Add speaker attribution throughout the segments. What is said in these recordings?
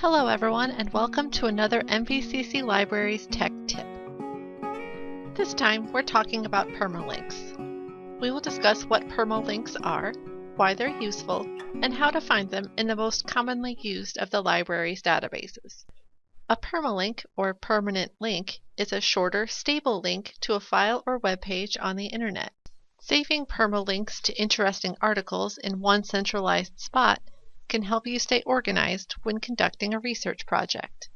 Speaker 1: Hello everyone and welcome to another MVCC Libraries Tech Tip. This time we're talking about permalinks. We will discuss what permalinks are, why they're useful, and how to find them in the most commonly used of the library's databases. A permalink, or permanent link, is a shorter, stable link to a file or web page on the internet. Saving permalinks to interesting articles in one centralized spot can help you stay organized when conducting a research project.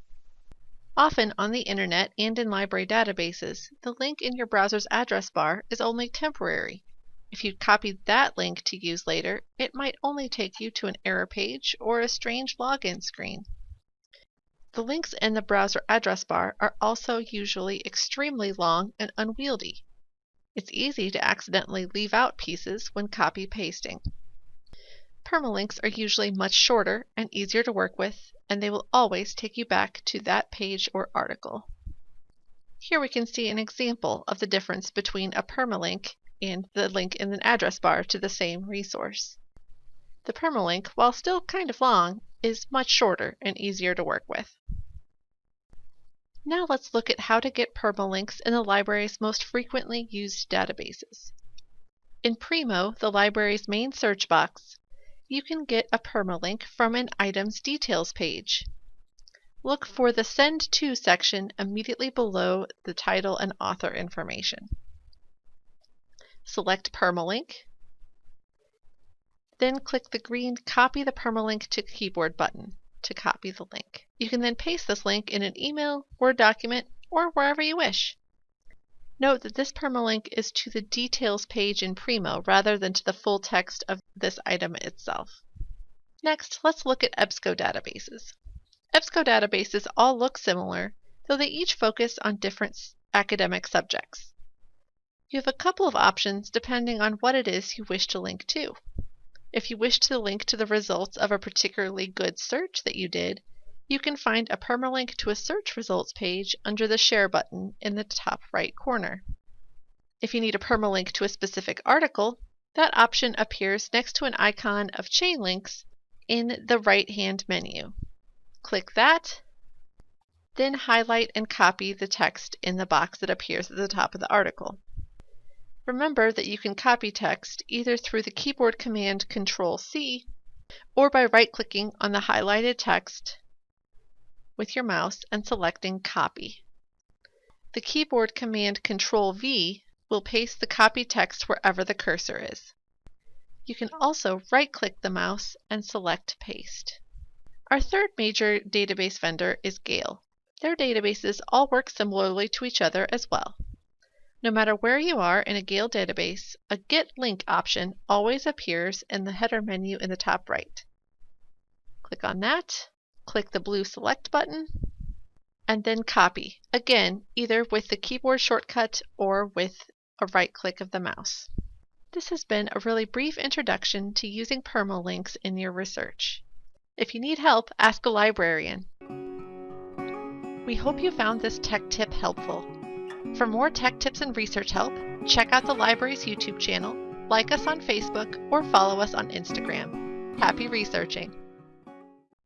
Speaker 1: Often on the internet and in library databases, the link in your browser's address bar is only temporary. If you copied that link to use later, it might only take you to an error page or a strange login screen. The links in the browser address bar are also usually extremely long and unwieldy. It's easy to accidentally leave out pieces when copy pasting. Permalinks are usually much shorter and easier to work with, and they will always take you back to that page or article. Here we can see an example of the difference between a permalink and the link in the address bar to the same resource. The permalink, while still kind of long, is much shorter and easier to work with. Now let's look at how to get permalinks in the library's most frequently used databases. In Primo, the library's main search box, you can get a permalink from an item's details page. Look for the Send To section immediately below the title and author information. Select Permalink, then click the green Copy the Permalink to Keyboard button to copy the link. You can then paste this link in an email, Word document, or wherever you wish. Note that this permalink is to the details page in Primo rather than to the full text of this item itself. Next, let's look at EBSCO databases. EBSCO databases all look similar, though they each focus on different academic subjects. You have a couple of options depending on what it is you wish to link to. If you wish to link to the results of a particularly good search that you did, you can find a permalink to a search results page under the Share button in the top right corner. If you need a permalink to a specific article, that option appears next to an icon of chain links in the right-hand menu. Click that, then highlight and copy the text in the box that appears at the top of the article. Remember that you can copy text either through the keyboard command Control-C or by right-clicking on the highlighted text with your mouse and selecting Copy. The keyboard command Control V will paste the copy text wherever the cursor is. You can also right-click the mouse and select Paste. Our third major database vendor is Gale. Their databases all work similarly to each other as well. No matter where you are in a Gale database, a Get Link option always appears in the header menu in the top right. Click on that click the blue Select button, and then copy, again either with the keyboard shortcut or with a right click of the mouse. This has been a really brief introduction to using permalinks in your research. If you need help, ask a librarian. We hope you found this tech tip helpful. For more tech tips and research help, check out the library's YouTube channel, like us on Facebook, or follow us on Instagram. Happy researching!